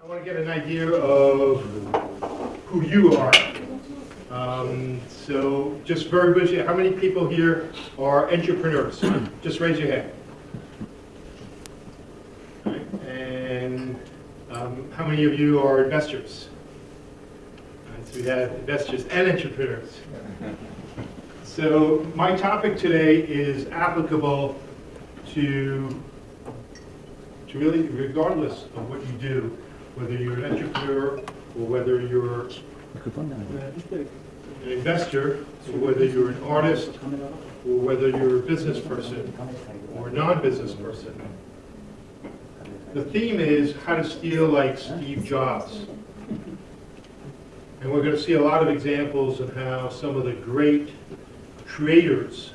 I want to get an idea of who you are. Um, so just very briefly, how many people here are entrepreneurs? Just raise your hand. And um, how many of you are investors? Right, So we have investors and entrepreneurs. So my topic today is applicable to, to really, regardless of what you do, whether you're an entrepreneur or whether you're an investor, or whether you're an artist, or whether you're a business person or a non-business person. The theme is how to steal like Steve Jobs. And we're going to see a lot of examples of how some of the great creators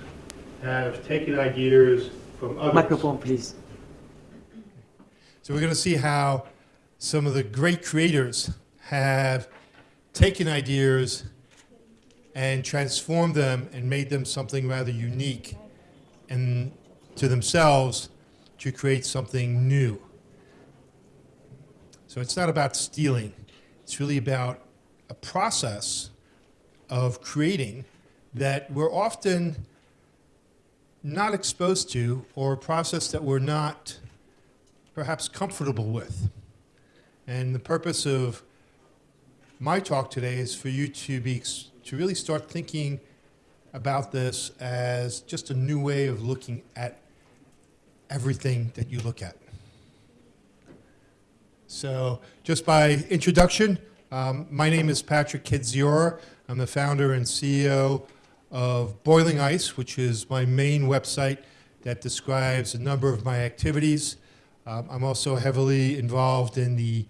have taken ideas from others. Microphone, please. So we're going to see how some of the great creators have taken ideas and transformed them and made them something rather unique and to themselves to create something new. So it's not about stealing. It's really about a process of creating that we're often not exposed to or a process that we're not perhaps comfortable with. And the purpose of my talk today is for you to be to really start thinking about this as just a new way of looking at everything that you look at. So, just by introduction, um, my name is Patrick Kidziora. I'm the founder and CEO of Boiling Ice, which is my main website that describes a number of my activities. Um, I'm also heavily involved in the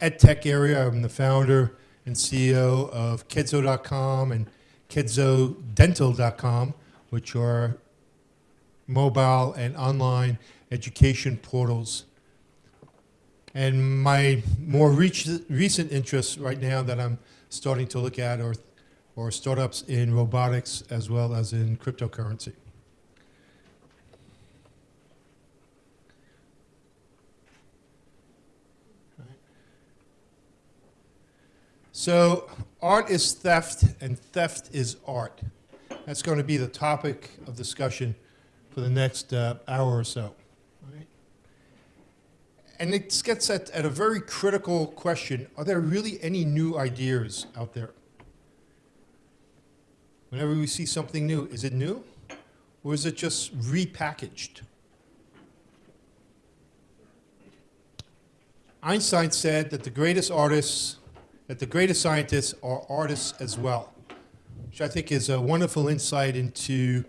EdTech area. I'm the founder and CEO of Kidzo.com and KidzoDental.com, which are mobile and online education portals. And my more recent interests right now that I'm starting to look at are, are startups in robotics as well as in cryptocurrency. So art is theft and theft is art. That's going to be the topic of discussion for the next uh, hour or so. And it gets at, at a very critical question. Are there really any new ideas out there? Whenever we see something new, is it new? Or is it just repackaged? Einstein said that the greatest artists that the greatest scientists are artists as well, which I think is a wonderful insight into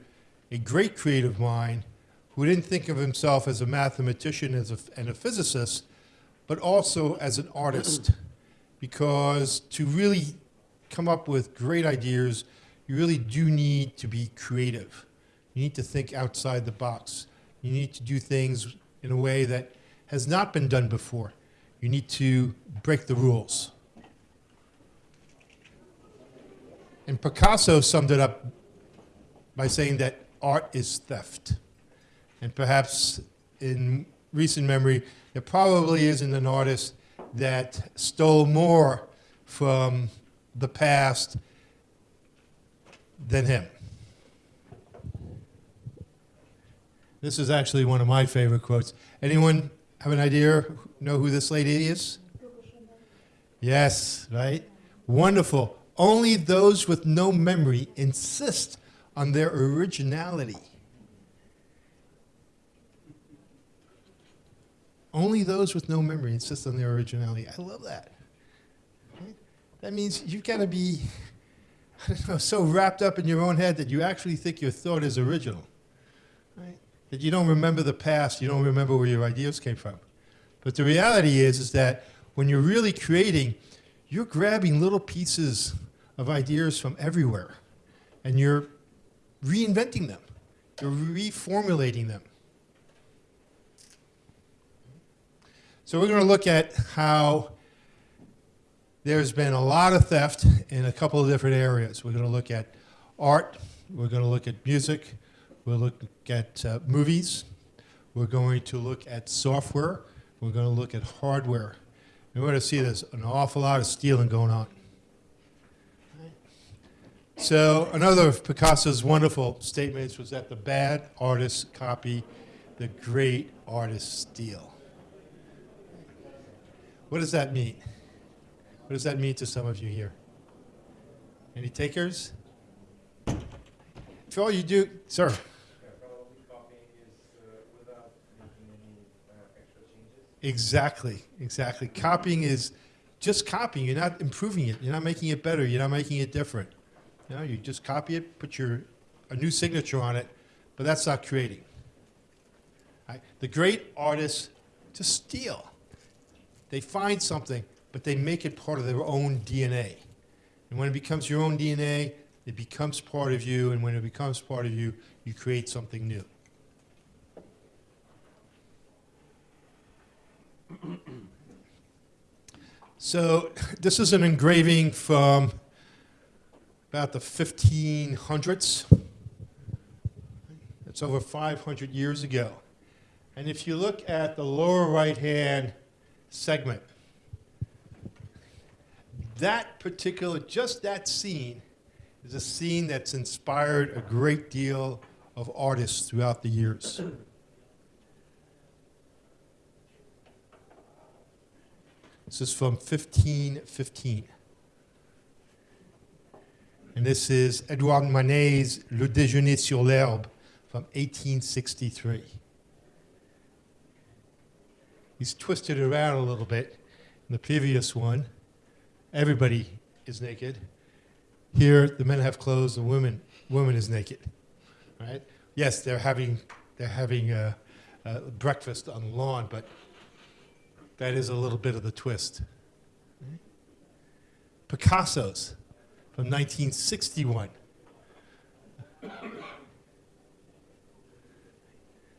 a great creative mind who didn't think of himself as a mathematician as a, and a physicist, but also as an artist. Because to really come up with great ideas, you really do need to be creative. You need to think outside the box. You need to do things in a way that has not been done before. You need to break the rules. And Picasso summed it up by saying that art is theft. And perhaps in recent memory, there probably isn't an artist that stole more from the past than him. This is actually one of my favorite quotes. Anyone have an idea, know who this lady is? Yes, right? Wonderful. Only those with no memory insist on their originality. Only those with no memory insist on their originality. I love that. That means you've got to be I don't know, so wrapped up in your own head that you actually think your thought is original. Right? That you don't remember the past, you don't remember where your ideas came from. But the reality is, is that when you're really creating, you're grabbing little pieces of ideas from everywhere and you're reinventing them. You're reformulating them. So we're going to look at how there's been a lot of theft in a couple of different areas. We're going to look at art. We're going to look at music. We'll look at uh, movies. We're going to look at software. We're going to look at hardware. And we're going to see there's an awful lot of stealing going on. So another of Picasso's wonderful statements was that the bad artists copy, the great artists steal. What does that mean? What does that mean to some of you here? Any takers? If all you do, sir. Yeah, probably copying is uh, without making any uh, extra changes. Exactly, exactly. Copying is just copying. You're not improving it. You're not making it better. You're not making it different. You know, you just copy it, put your a new signature on it, but that's not creating. Right? The great artists just steal. They find something, but they make it part of their own DNA. And when it becomes your own DNA, it becomes part of you, and when it becomes part of you, you create something new. So this is an engraving from about the 1500s. It's over 500 years ago. And if you look at the lower right-hand segment, that particular, just that scene, is a scene that's inspired a great deal of artists throughout the years. This is from 1515. And this is Edouard Manet's Le Déjeuner sur l'herbe from 1863. He's twisted around a little bit. In the previous one, everybody is naked. Here, the men have clothes, the women, woman is naked. Right? Yes, they're having, they're having uh, uh, breakfast on the lawn, but that is a little bit of the twist. Picasso's from 1961. And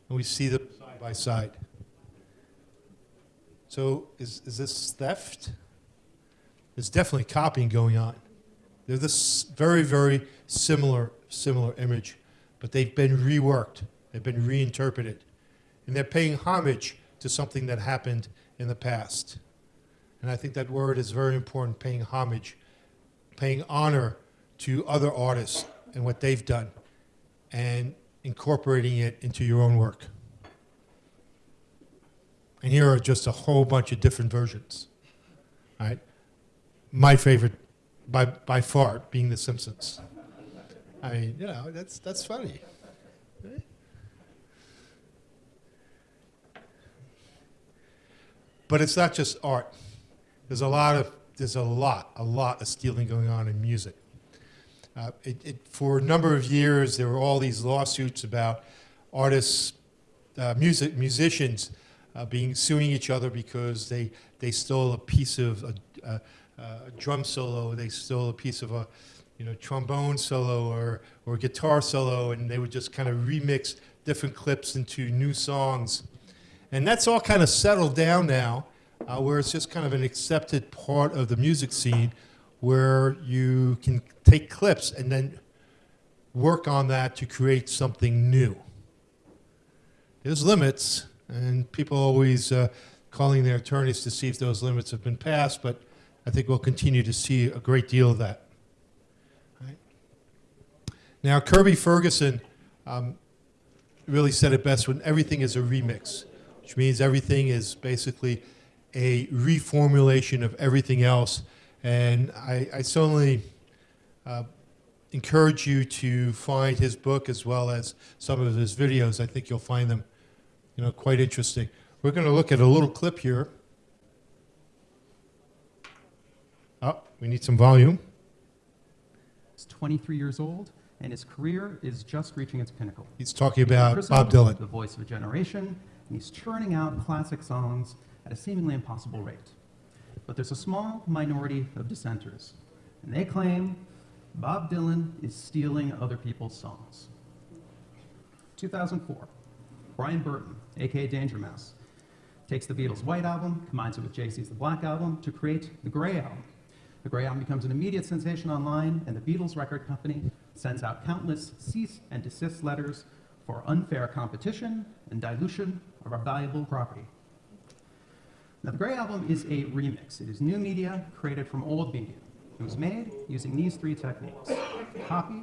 we see them side by side. So is, is this theft? There's definitely copying going on. They're this very, very similar, similar image, but they've been reworked. They've been reinterpreted. And they're paying homage to something that happened in the past. And I think that word is very important, paying homage, paying honor to other artists and what they've done, and incorporating it into your own work. And here are just a whole bunch of different versions. Right? My favorite, by, by far, being The Simpsons. I mean, you know, that's, that's funny. But it's not just art. There's a lot of there's a lot, a lot of stealing going on in music. Uh, it, it, for a number of years, there were all these lawsuits about artists, uh, music musicians, uh, being suing each other because they they stole a piece of a, a, a drum solo, they stole a piece of a you know trombone solo or or guitar solo, and they would just kind of remix different clips into new songs. And that's all kind of settled down now, uh, where it's just kind of an accepted part of the music scene where you can take clips and then work on that to create something new. There's limits, and people always uh, calling their attorneys to see if those limits have been passed, but I think we'll continue to see a great deal of that. Right. Now, Kirby Ferguson um, really said it best when everything is a remix which means everything is basically a reformulation of everything else. And I, I certainly uh, encourage you to find his book as well as some of his videos. I think you'll find them, you know, quite interesting. We're going to look at a little clip here. Oh, we need some volume. He's 23 years old, and his career is just reaching its pinnacle. He's talking about christened Bob Dylan. The voice of a generation, and he's churning out classic songs at a seemingly impossible rate. But there's a small minority of dissenters, and they claim Bob Dylan is stealing other people's songs. 2004, Brian Burton, aka Danger Mouse, takes the Beatles' White Album, combines it with Jay-Z's The Black Album to create the Gray Album. The Gray Album becomes an immediate sensation online, and the Beatles record company sends out countless cease and desist letters for unfair competition and dilution of our valuable property. Now, the Gray Album is a remix. It is new media created from old media. It was made using these three techniques copy,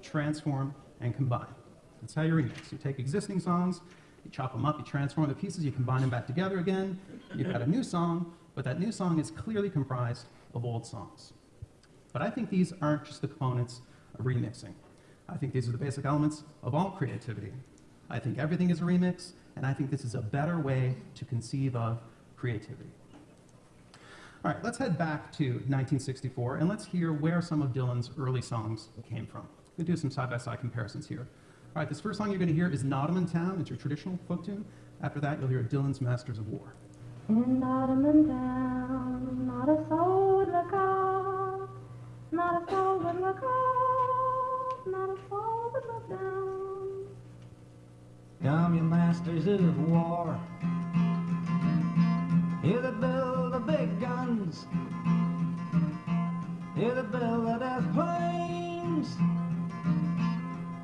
transform, and combine. That's how you remix. You take existing songs, you chop them up, you transform the pieces, you combine them back together again. You've got a new song, but that new song is clearly comprised of old songs. But I think these aren't just the components of remixing. I think these are the basic elements of all creativity. I think everything is a remix, and I think this is a better way to conceive of creativity. All right, let's head back to 1964 and let's hear where some of Dylan's early songs came from. We'll do some side-by-side comparisons here. All right, this first song you're going to hear is Nottingham Town. It's your traditional folk tune. After that, you'll hear Dylan's Masters of War. In Nottingham town, not a soul would look up, not a soul would look up, not a soul would look down. Come, you masters of war. You that build the big guns. Hear that build the death planes.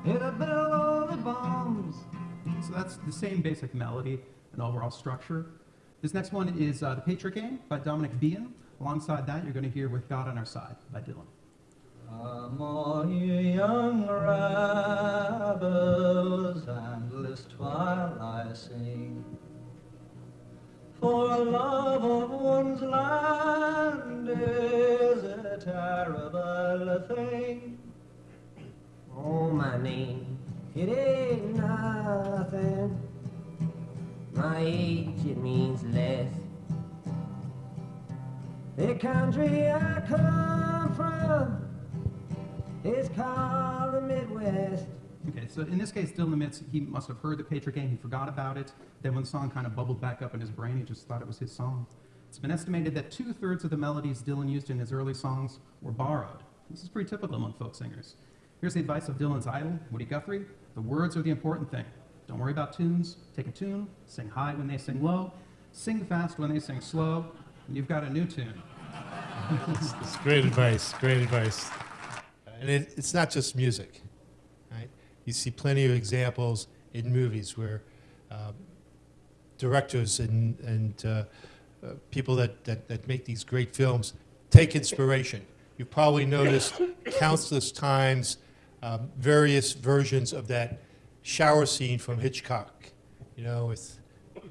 Hear that build all the bombs. So that's the same basic melody and overall structure. This next one is uh, The Patriot Game by Dominic Behan. Alongside that, you're going to hear With God on Our Side by Dylan. Come all you young rebels, and list while I sing. For love of one's land is a terrible thing. Oh, my name, it ain't nothing. My age, it means less. The country I come from is called the Midwest. Okay, so in this case, Dylan admits he must have heard the Patriot Game, he forgot about it. Then when the song kind of bubbled back up in his brain, he just thought it was his song. It's been estimated that two thirds of the melodies Dylan used in his early songs were borrowed. This is pretty typical among folk singers. Here's the advice of Dylan's idol, Woody Guthrie the words are the important thing. Don't worry about tunes. Take a tune, sing high when they sing low, sing fast when they sing slow, and you've got a new tune. It's great advice, great advice. And it, it's not just music, right? You see plenty of examples in movies where um, directors and, and uh, uh, people that, that, that make these great films take inspiration. You've probably noticed countless times um, various versions of that shower scene from Hitchcock, you know, with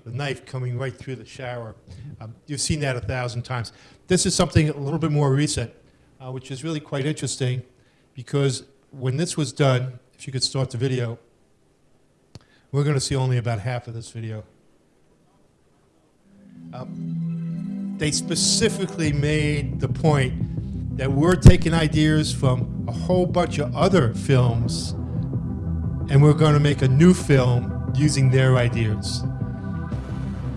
the knife coming right through the shower. Um, you've seen that a thousand times. This is something a little bit more recent, uh, which is really quite interesting because when this was done, if you could start the video, we're going to see only about half of this video. Um, they specifically made the point that we're taking ideas from a whole bunch of other films and we're going to make a new film using their ideas.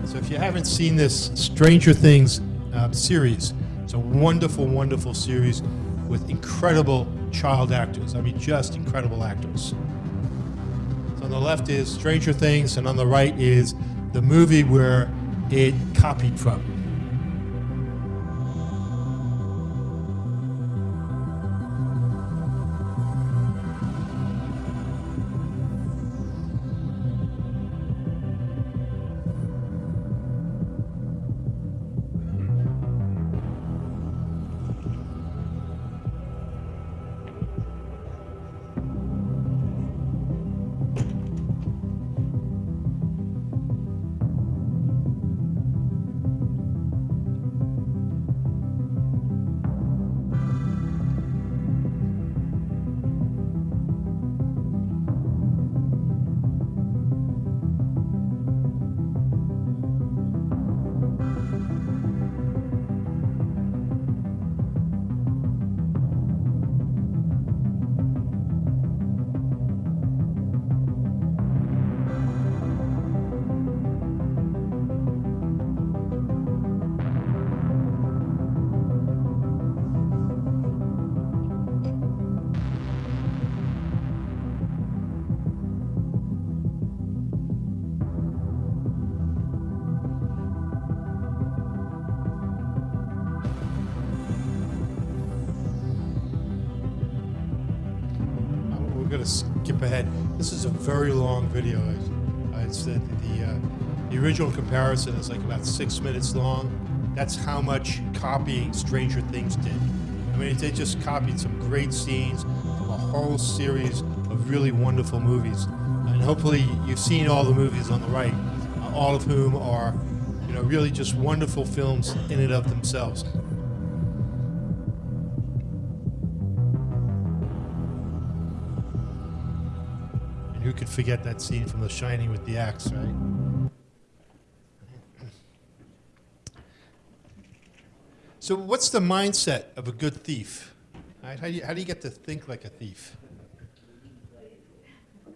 So if you haven't seen this Stranger Things uh, series, it's a wonderful, wonderful series with incredible child actors. I mean, just incredible actors. So on the left is Stranger Things, and on the right is the movie where it copied from. This is a very long video. I, I said the uh, The original comparison is like about six minutes long. That's how much copying Stranger Things did. I mean, they just copied some great scenes from a whole series of really wonderful movies. And hopefully, you've seen all the movies on the right, uh, all of whom are, you know, really just wonderful films in and of themselves. Could forget that scene from The Shining with the axe, right? So, what's the mindset of a good thief? Right? How, do you, how do you get to think like a thief?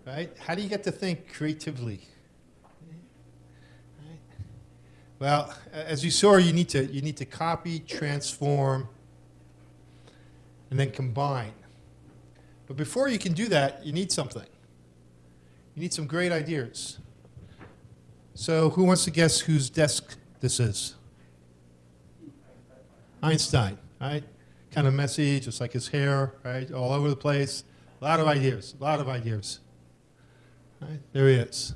Right? How do you get to think creatively? Right? Well, as you saw, you need to you need to copy, transform, and then combine. But before you can do that, you need something. You need some great ideas. So, who wants to guess whose desk this is? Einstein, right? Kind of messy, just like his hair, right? All over the place. A lot of ideas, a lot of ideas. Right? There he is.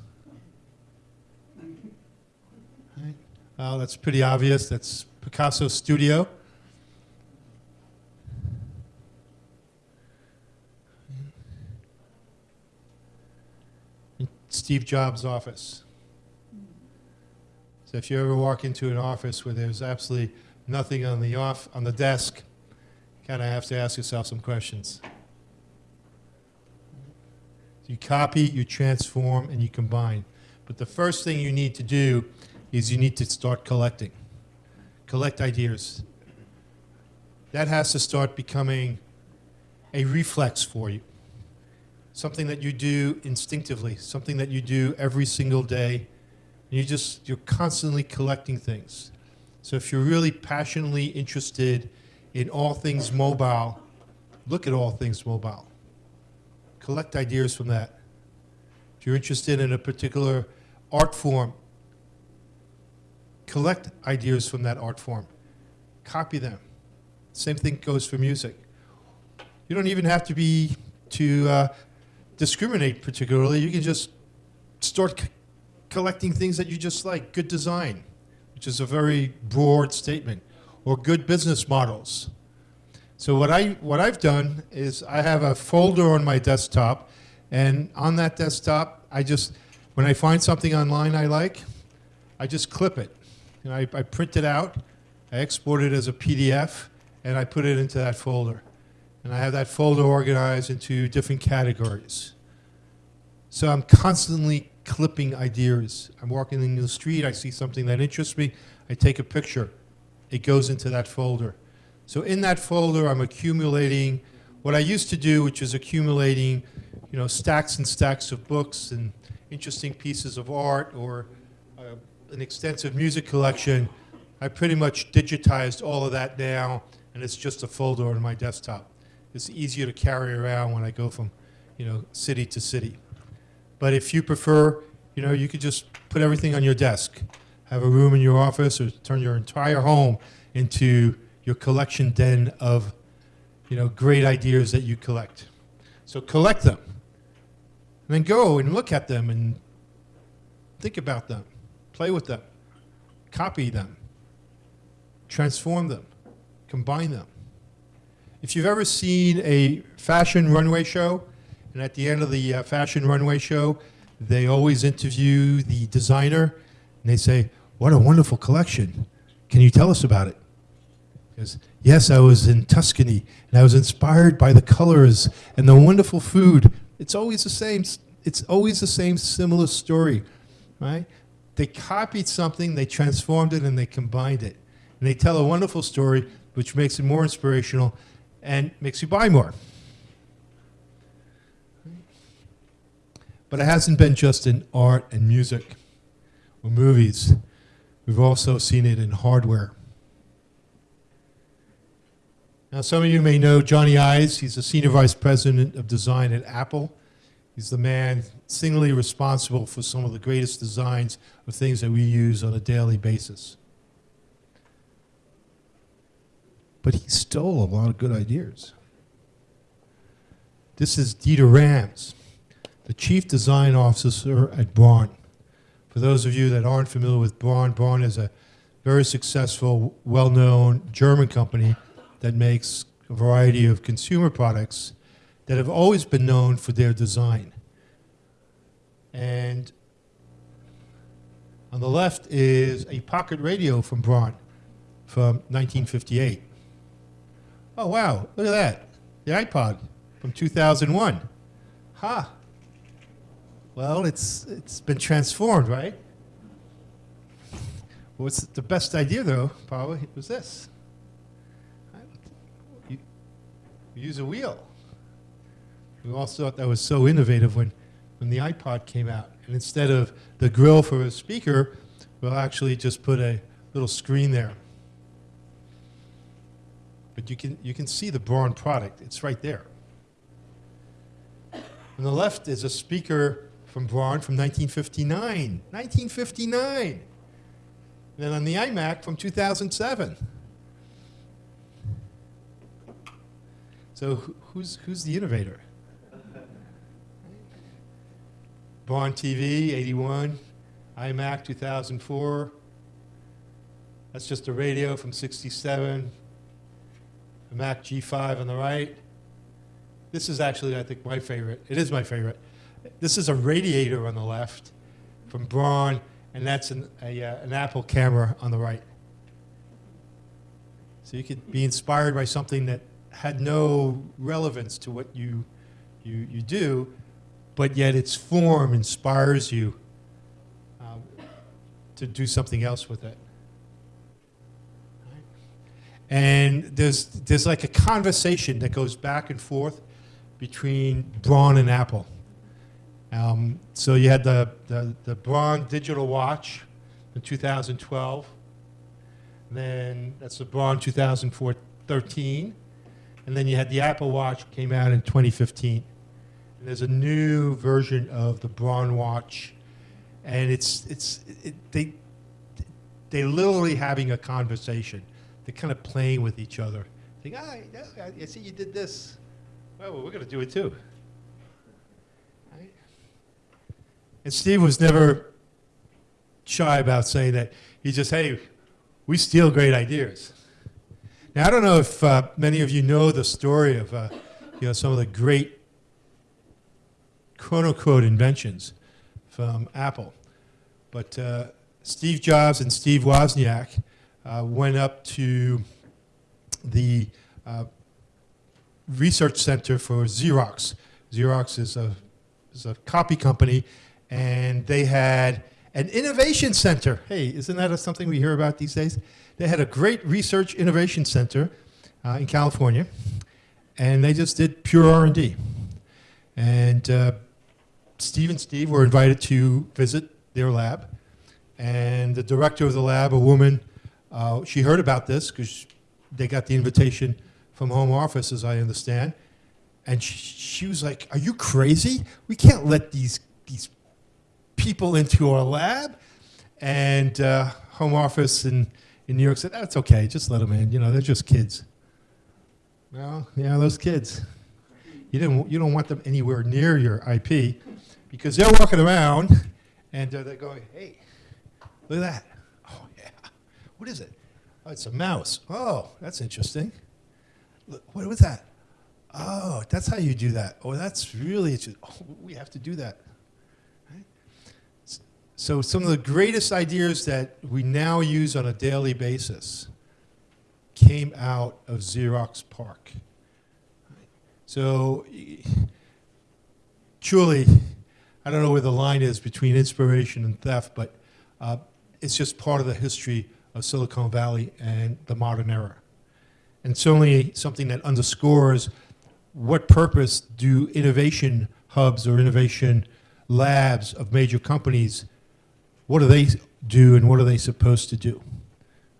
Right? Well, that's pretty obvious. That's Picasso's studio. And Steve Jobs' office. So if you ever walk into an office where there's absolutely nothing on the off on the desk, you kind of have to ask yourself some questions. You copy, you transform, and you combine. But the first thing you need to do is you need to start collecting. Collect ideas. That has to start becoming a reflex for you. Something that you do instinctively, something that you do every single day. You just you're constantly collecting things. So if you're really passionately interested in all things mobile, look at all things mobile. Collect ideas from that. If you're interested in a particular art form, collect ideas from that art form. Copy them. Same thing goes for music. You don't even have to be to uh, discriminate particularly. You can just start collecting things that you just like. Good design, which is a very broad statement, or good business models. So what I what I've done is I have a folder on my desktop, and on that desktop, I just when I find something online I like, I just clip it, and I, I print it out, I export it as a PDF, and I put it into that folder, and I have that folder organized into different categories. So I'm constantly clipping ideas. I'm walking in the street, I see something that interests me, I take a picture, it goes into that folder. So in that folder, I'm accumulating what I used to do, which is accumulating, you know, stacks and stacks of books and interesting pieces of art or uh, an extensive music collection. I pretty much digitized all of that now, and it's just a folder on my desktop. It's easier to carry around when I go from, you know, city to city. But if you prefer, you know, you could just put everything on your desk, have a room in your office, or turn your entire home into your collection den of, you know, great ideas that you collect. So collect them, and then go and look at them and think about them, play with them, copy them, transform them, combine them. If you've ever seen a fashion runway show, and at the end of the uh, fashion runway show, they always interview the designer, and they say, "What a wonderful collection! Can you tell us about it?" Because yes, I was in Tuscany, and I was inspired by the colors and the wonderful food. It's always the same. It's always the same similar story, right? They copied something, they transformed it, and they combined it, and they tell a wonderful story, which makes it more inspirational and makes you buy more. But it hasn't been just in art and music or movies. We've also seen it in hardware. Now, some of you may know Jony Ives. He's the Senior Vice President of Design at Apple. He's the man singly responsible for some of the greatest designs of things that we use on a daily basis. But he stole a lot of good ideas. This is Dieter Rams, the Chief Design Officer at Braun. For those of you that aren't familiar with Braun, Braun is a very successful, well-known German company that makes a variety of consumer products that have always been known for their design. And on the left is a pocket radio from Braun from 1958. Oh, wow, look at that. The iPod from 2001. Ha! Well, it's, it's been transformed, right? What's the best idea, though, probably, was this. You use a wheel. We all thought that was so innovative when, when the iPod came out. And instead of the grill for a speaker, we'll actually just put a little screen there. But you can, you can see the Braun product. It's right there. On the left is a speaker from Braun from 1959. 1959! And then on the iMac from 2007. So who's, who's the innovator? Braun TV, 81. iMac, 2004. That's just a radio from 67. The Mac G5 on the right. This is actually, I think, my favorite. It is my favorite. This is a radiator on the left from Braun, and that's an, a, uh, an Apple camera on the right. So you could be inspired by something that had no relevance to what you, you, you do, but yet its form inspires you um, to do something else with it. And there's, there's like a conversation that goes back and forth between Braun and Apple. Um, so you had the, the, the Braun digital watch in 2012. Then that's the Braun 2013. And then you had the Apple Watch came out in 2015. And there's a new version of the Braun watch. And it's, it's, it, they, they're literally having a conversation. They're kind of playing with each other. Think, ah, I, I see you did this. Well, we're going to do it too. Right? And Steve was never shy about saying that. He just, hey, we steal great ideas. Now, I don't know if uh, many of you know the story of uh, you know, some of the great quote unquote inventions from Apple. But uh, Steve Jobs and Steve Wozniak went up to the uh, research center for Xerox. Xerox is a, is a copy company, and they had an innovation center. Hey, isn't that something we hear about these days? They had a great research innovation center uh, in California, and they just did pure R&D. And uh, Steve and Steve were invited to visit their lab, and the director of the lab, a woman, uh, she heard about this because they got the invitation from home office, as I understand, and she, she was like, "Are you crazy? We can't let these these people into our lab." And uh, home office in in New York said, "That's okay, just let them in. You know, they're just kids." Well, yeah, those kids. You didn't. You don't want them anywhere near your IP because they're walking around and uh, they're going, "Hey, look at that! What is it? Oh, it's a mouse. Oh, that's interesting. Look, what was that? Oh, that's how you do that. Oh, that's really interesting. Oh, we have to do that. So some of the greatest ideas that we now use on a daily basis came out of Xerox PARC. So truly, I don't know where the line is between inspiration and theft, but uh, it's just part of the history of Silicon Valley and the modern era. And certainly something that underscores what purpose do innovation hubs or innovation labs of major companies, what do they do and what are they supposed to do?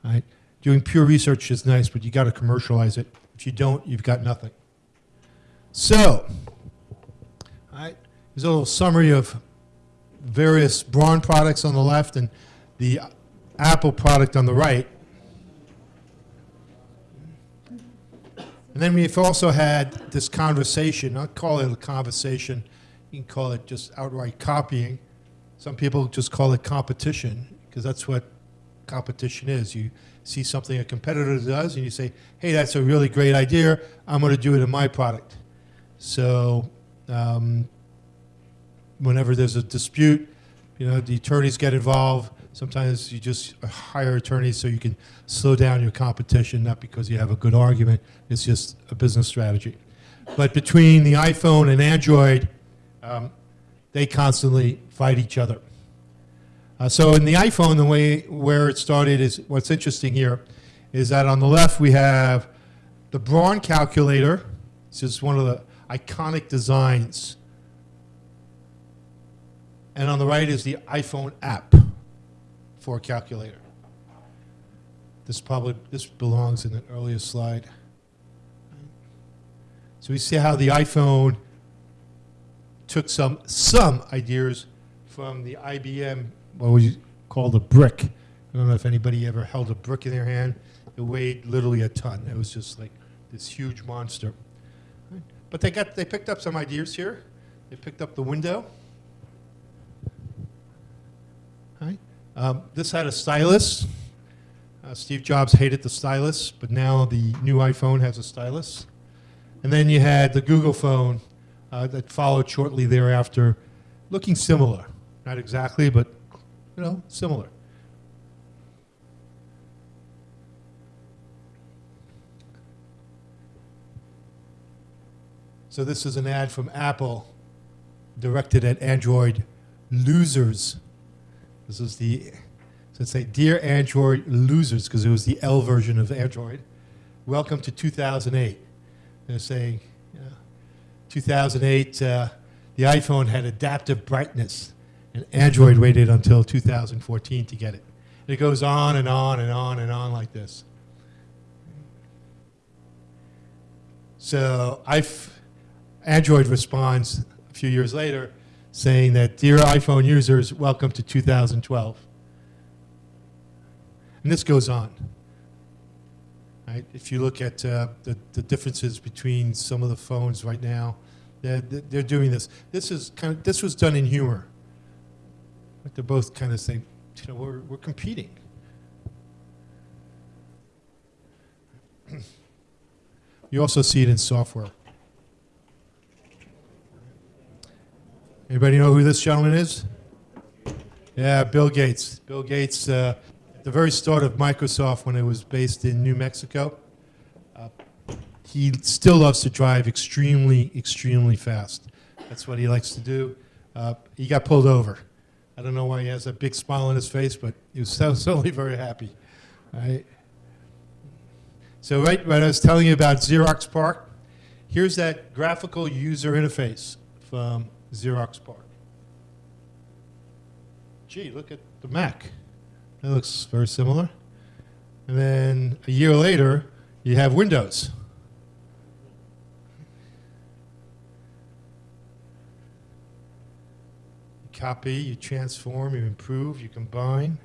Right? Doing pure research is nice, but you got to commercialize it. If you don't, you've got nothing. So, right, here's a little summary of various Braun products on the left and the Apple product on the right. And then we've also had this conversation, I'll call it a conversation, you can call it just outright copying. Some people just call it competition because that's what competition is. You see something a competitor does and you say, hey, that's a really great idea. I'm going to do it in my product. So um, whenever there's a dispute, you know, the attorneys get involved. Sometimes you just hire attorneys so you can slow down your competition, not because you have a good argument. It's just a business strategy. But between the iPhone and Android, um, they constantly fight each other. Uh, so in the iPhone, the way where it started is what's interesting here is that on the left we have the Braun calculator. This is one of the iconic designs. And on the right is the iPhone app for a calculator. This probably this belongs in an earlier slide. So we see how the iPhone took some some ideas from the IBM what was called a brick. I don't know if anybody ever held a brick in their hand. It weighed literally a ton. It was just like this huge monster. But they got they picked up some ideas here. They picked up the window. Right. Um, this had a stylus. Uh, Steve Jobs hated the stylus, but now the new iPhone has a stylus. And then you had the Google phone uh, that followed shortly thereafter, looking similar. Not exactly, but you know, similar. So this is an ad from Apple directed at Android losers. This is the, so say, Dear Android losers, because it was the L version of Android. Welcome to 2008. They're saying, you know, 2008, uh, the iPhone had adaptive brightness, and Android waited until 2014 to get it. And it goes on and on and on and on like this. So I've, Android responds a few years later saying that, Dear iPhone users, welcome to 2012. And this goes on. Right? If you look at uh, the, the differences between some of the phones right now, they're, they're doing this. This is kind of this was done in humor. But they're both kind of saying, you know, we're, we're competing. you also see it in software. Anybody know who this gentleman is? Yeah, Bill Gates. Bill Gates, uh, at the very start of Microsoft when it was based in New Mexico, uh, he still loves to drive extremely, extremely fast. That's what he likes to do. Uh, he got pulled over. I don't know why he has a big smile on his face, but he was so, certainly very happy. Right? So right when I was telling you about Xerox PARC, here's that graphical user interface from Xerox PARC. Gee, look at the Mac. That looks very similar. And then a year later, you have Windows. You copy, you transform, you improve, you combine.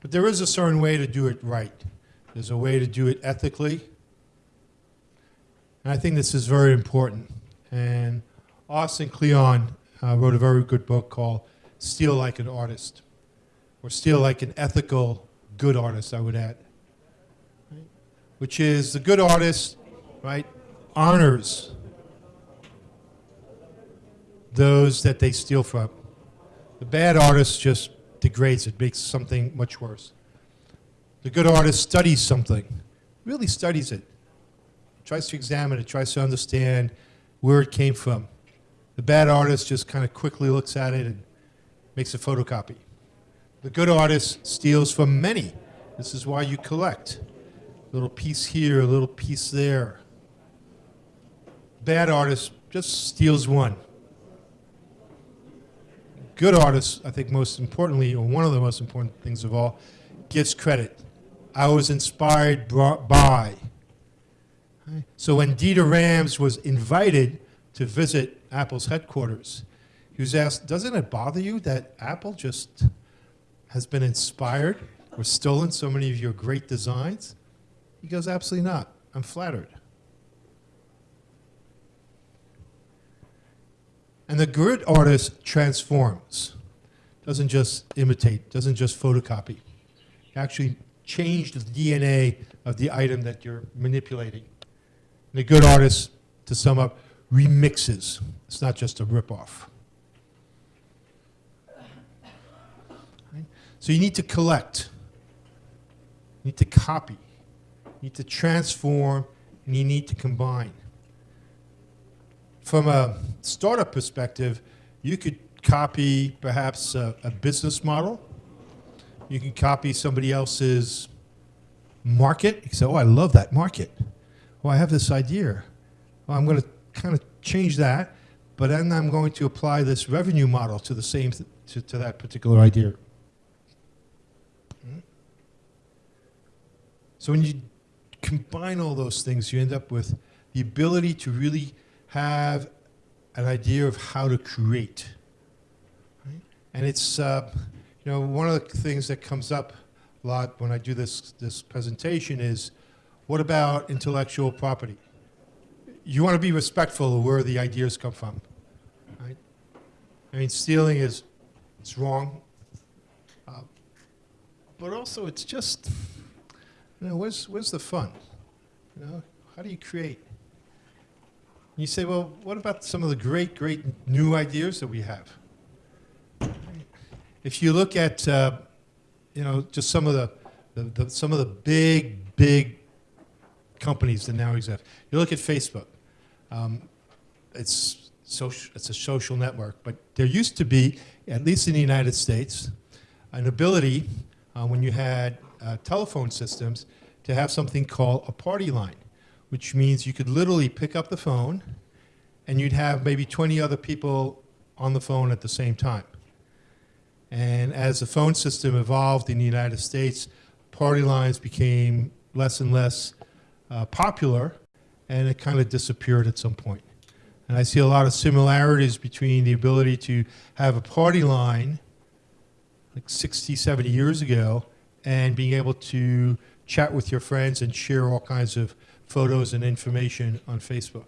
But there is a certain way to do it right. There's a way to do it ethically. And I think this is very important. And Austin Kleon uh, wrote a very good book called Steal Like an Artist, or Steal Like an Ethical Good Artist, I would add. Which is the good artist, right, honors those that they steal from. The bad artist just degrades it, makes something much worse. The good artist studies something, really studies it, tries to examine it, tries to understand where it came from. The bad artist just kind of quickly looks at it and makes a photocopy. The good artist steals from many. This is why you collect. A little piece here, a little piece there. Bad artist just steals one. Good artist, I think most importantly, or one of the most important things of all, gets credit. I was inspired by. So when Dieter Rams was invited to visit Apple's headquarters, he was asked, doesn't it bother you that Apple just has been inspired or stolen so many of your great designs? He goes, absolutely not. I'm flattered. And the good artist transforms, doesn't just imitate, doesn't just photocopy. Actually change the DNA of the item that you're manipulating. And the good artist, to sum up, remixes. It's not just a ripoff. Right? So you need to collect, you need to copy, you need to transform, and you need to combine. From a startup perspective, you could copy perhaps a, a business model. You can copy somebody else's market. You say, oh, I love that market. Oh, I have this idea. Well, I'm going to kind of change that, but then I'm going to apply this revenue model to the same, th- to, to that particular idea. Hmm? So when you combine all those things, you end up with the ability to really have an idea of how to create. right? And it's, uh, you know, one of the things that comes up a lot when I do this, this presentation is, what about intellectual property? You want to be respectful of where the ideas come from, right? I mean, stealing is, it's wrong. Uh, But also, it's just, you know, where's, where's the fun? You know, how do you create? You say, well, what about some of the great, great new ideas that we have? If you look at, uh, you know, just some of the, the, the, some of the big, big companies that now exist. You look at Facebook. Um, it's social, it's a social network, but there used to be, at least in the United States, an ability uh, when you had uh, telephone systems to have something called a party line, which means you could literally pick up the phone and you'd have maybe 20 other people on the phone at the same time. And as the phone system evolved in the United States, party lines became less and less uh, popular, and it kind of disappeared at some point. And I see a lot of similarities between the ability to have a party line like 60, 70 years ago and being able to chat with your friends and share all kinds of photos and information on Facebook.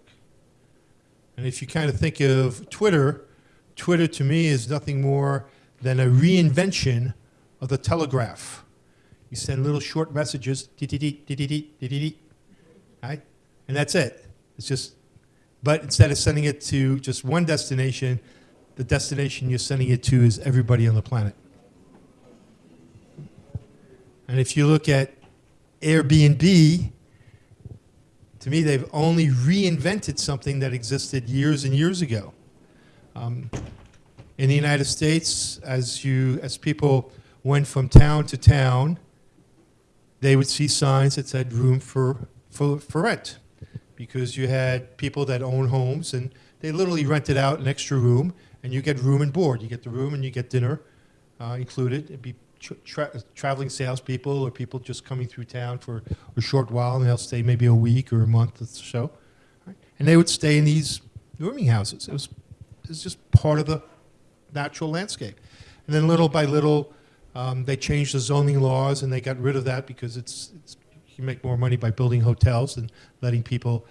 And if you kind of think of Twitter, Twitter to me is nothing more than a reinvention of the telegraph. You send little short messages, dee-dee-dee, dee-dee-dee, dee-dee-dee, right? And that's it. It's just, but instead of sending it to just one destination, the destination you're sending it to is everybody on the planet. And if you look at Airbnb, to me, they've only reinvented something that existed years and years ago. Um, in the United States, as you, as people went from town to town, they would see signs that said room for, for, for rent. Because you had people that own homes and they literally rented out an extra room and you get room and board. You get the room and you get dinner uh, included. It'd be tra- tra- traveling salespeople or people just coming through town for a short while and they'll stay maybe a week or a month or so. And they would stay in these rooming houses. It was, it was just part of the natural landscape. And then little by little, um, they changed the zoning laws and they got rid of that because it's, it's you make more money by building hotels and letting people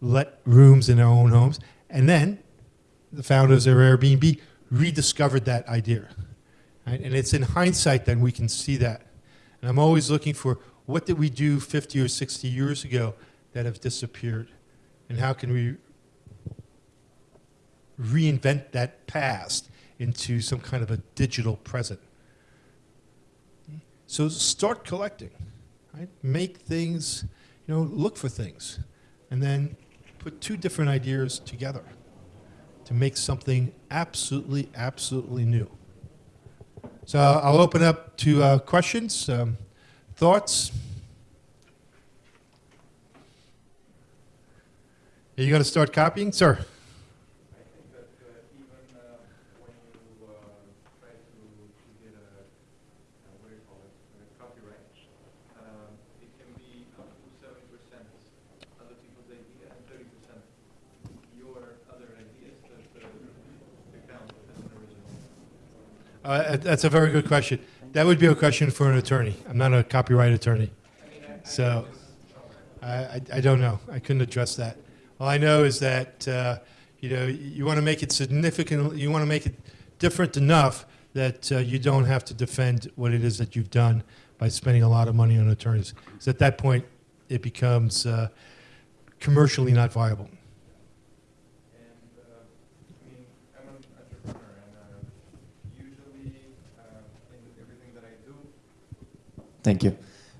let rooms in their own homes. And then the founders of Airbnb rediscovered that idea. Right? And it's in hindsight that we can see that. And I'm always looking for what did we do 50 or 60 years ago that have disappeared? And how can we reinvent that past into some kind of a digital present? So start collecting, right? Make things, you know, look for things, and then put two different ideas together to make something absolutely, absolutely new. So I'll open up to uh, questions, um, thoughts. Are you going to start copying, sir? I think that uh, even uh, when you uh, try to, to get a, uh, what do you call it, a copyright, um, it can be up to seventy percent other people's idea and thirty percent your other ideas that uh, that count as an original. Uh, that's a very good question. That would be a question for an attorney. I'm not a copyright attorney. So I, I, I don't know. I couldn't address that. All I know is that uh, You know, you want to make it significant, you want to make it different enough that uh, you don't have to defend what it is that you've done by spending a lot of money on attorneys. Because at that point, it becomes uh, commercially not viable. And, uh, I mean, I'm an entrepreneur, and uh, usually uh, in everything that I do, Thank you.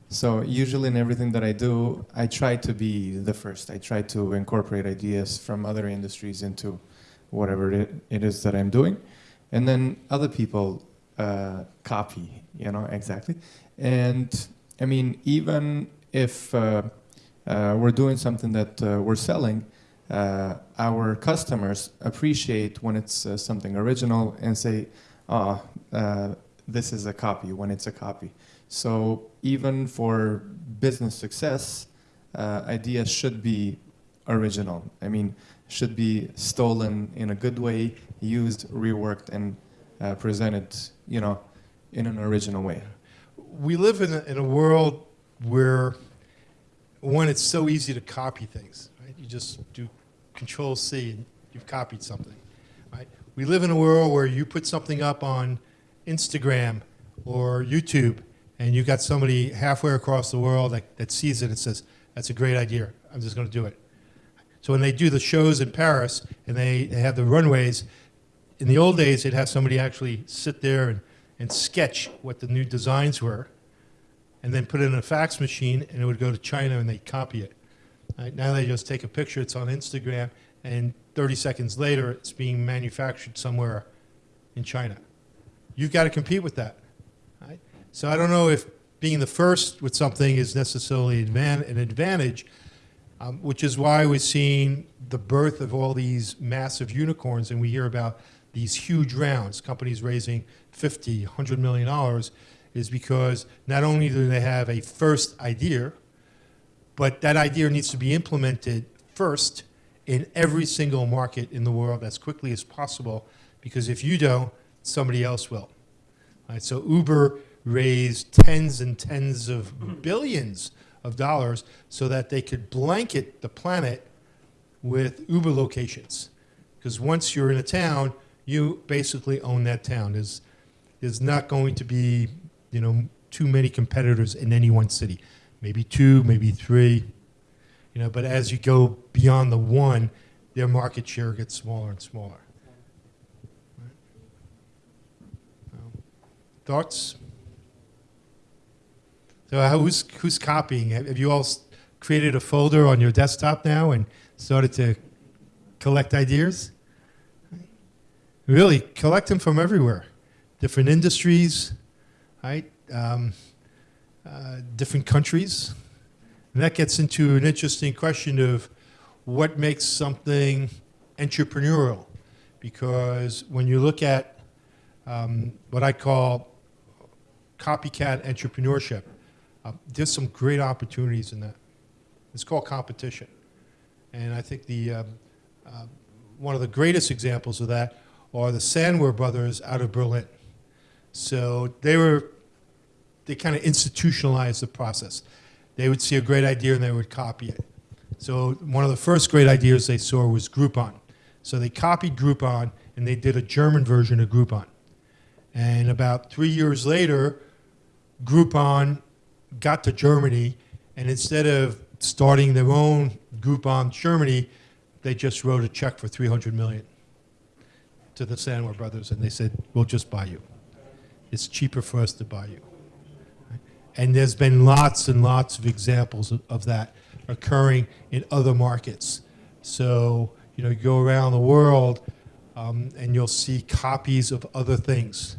So usually in everything that I do, I try to be the first. I try to incorporate ideas from other industries into whatever it, it is that I'm doing, and then other people uh, copy. You know exactly. And I mean, even if uh, uh, we're doing something that uh, we're selling, uh, our customers appreciate when it's uh, something original and say, "Ah, uh, this is a copy." When it's a copy. So even for business success, uh, ideas should be original. I mean, should be stolen in a good way, used, reworked, and uh, presented, you know, in an original way. we live in a, in a world where one it's so easy to copy things right you just do control c and you've copied something right we live in a world where you put something up on instagram or youtube and you got somebody halfway across the world that, that sees it and says that's a great idea i'm just going to do it so when they do the shows in paris and they, they have the runways in the old days they'd have somebody actually sit there and, and sketch what the new designs were and then put it in a fax machine, and it would go to China, and they'd copy it. Right, now they just take a picture, it's on Instagram, and 30 seconds later, it's being manufactured somewhere in China. You've got to compete with that. So I don't know if being the first with something is necessarily an advantage, um, which is why we're seeing the birth of all these massive unicorns, and we hear about these huge rounds, companies raising 50, 100 million dollars, is because not only do they have a first idea, but that idea needs to be implemented first in every single market in the world as quickly as possible, because if you don't, somebody else will. All right, so Uber raised tens and tens of billions of dollars so that they could blanket the planet with Uber locations. Because once you're in a town, you basically own that town. There's, there's not going to be, you know, too many competitors in any one city. Maybe two, maybe three, you know, but as you go beyond the one, their market share gets smaller and smaller. Right? Um, Thoughts? So uh, who's, who's copying? Have you all created a folder on your desktop now and started to collect ideas? Really, collect them from everywhere. Different industries, right? Um, uh, different countries. And that gets into an interesting question of what makes something entrepreneurial. Because when you look at um, what I call copycat entrepreneurship, uh, there's some great opportunities in that. It's called competition. And I think the, um, uh, one of the greatest examples of that are the Samwer brothers out of Berlin. So they were, they kind of institutionalized the process. They would see a great idea and they would copy it. So one of the first great ideas they saw was Groupon. So they copied Groupon and they did a German version of Groupon. And about three years later, Groupon got to Germany, and instead of starting their own Groupon Germany, they just wrote a check for 300 million to the Samwer brothers, and they said, "We'll just buy you. It's cheaper for us to buy you." And there's been lots and lots of examples of, of that occurring in other markets. So you know, you go around the world, um, and you'll see copies of other things.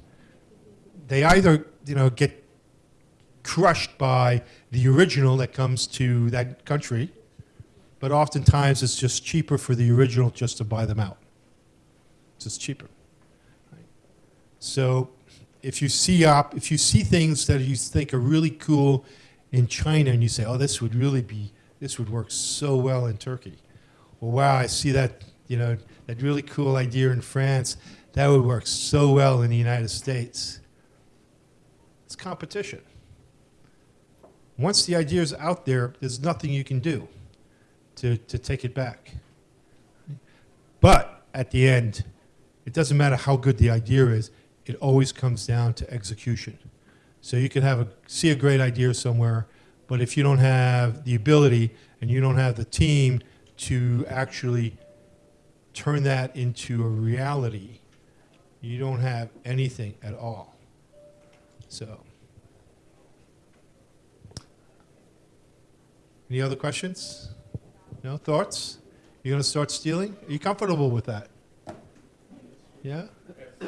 They either you know get crushed by the original that comes to that country, but oftentimes it's just cheaper for the original just to buy them out. It's just cheaper. Right? So if you see op- if you see things that you think are really cool in China and you say, oh, this would really be this would work so well in Turkey. Well, wow, I see that you know that really cool idea in France. That would work so well in the United States. It's competition. Once the idea is out there, there's nothing you can do to, to take it back. But at the end, it doesn't matter how good the idea is, it always comes down to execution. So you can have a, see a great idea somewhere, but if you don't have the ability and you don't have the team to actually turn that into a reality, you don't have anything at all. So. Any other questions? No thoughts? You're going to start stealing? Are you comfortable with that? Yeah?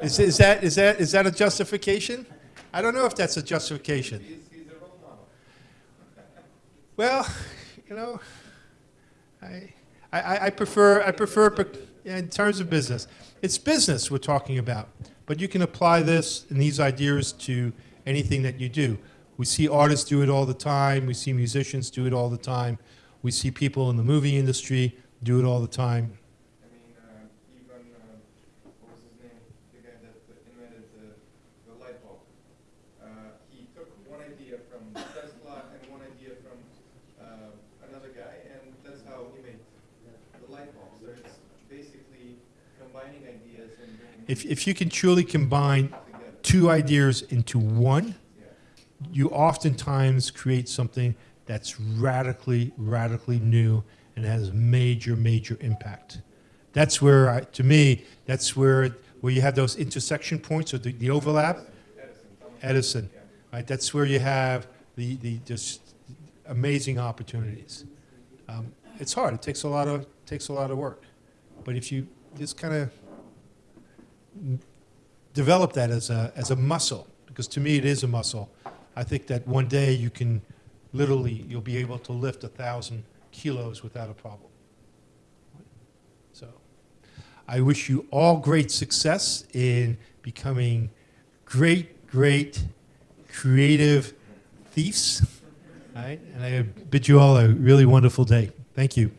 Is, is that is that is that a justification? I don't know if that's a justification. Well, you know, I, I, I prefer I prefer per- in terms of business. It's business we're talking about, but you can apply this and these ideas to anything that you do. We see artists do it all the time. We see musicians do it all the time. We see people in the movie industry do it all the time. I mean, uh, even, uh, what was his name? The guy that invented the, the light bulb. Uh, he took one idea from Tesla and one idea from uh, another guy, and that's how he made the light bulb. So it's basically combining ideas and If, if you can truly combine together. two ideas into one. You oftentimes create something that's radically, radically new and has major, major impact. That's where, I, to me, that's where where you have those intersection points or the, the overlap. Edison, right? That's where you have the, the just amazing opportunities. Um, it's hard. It takes a lot of takes a lot of work, but if you just kind of develop that as a as a muscle, because to me it is a muscle. I think that one day you can literally you'll be able to lift a thousand kilos without a problem. So, I wish you all great success in becoming great, great, creative thieves. All right, and I bid you all a really wonderful day. Thank you.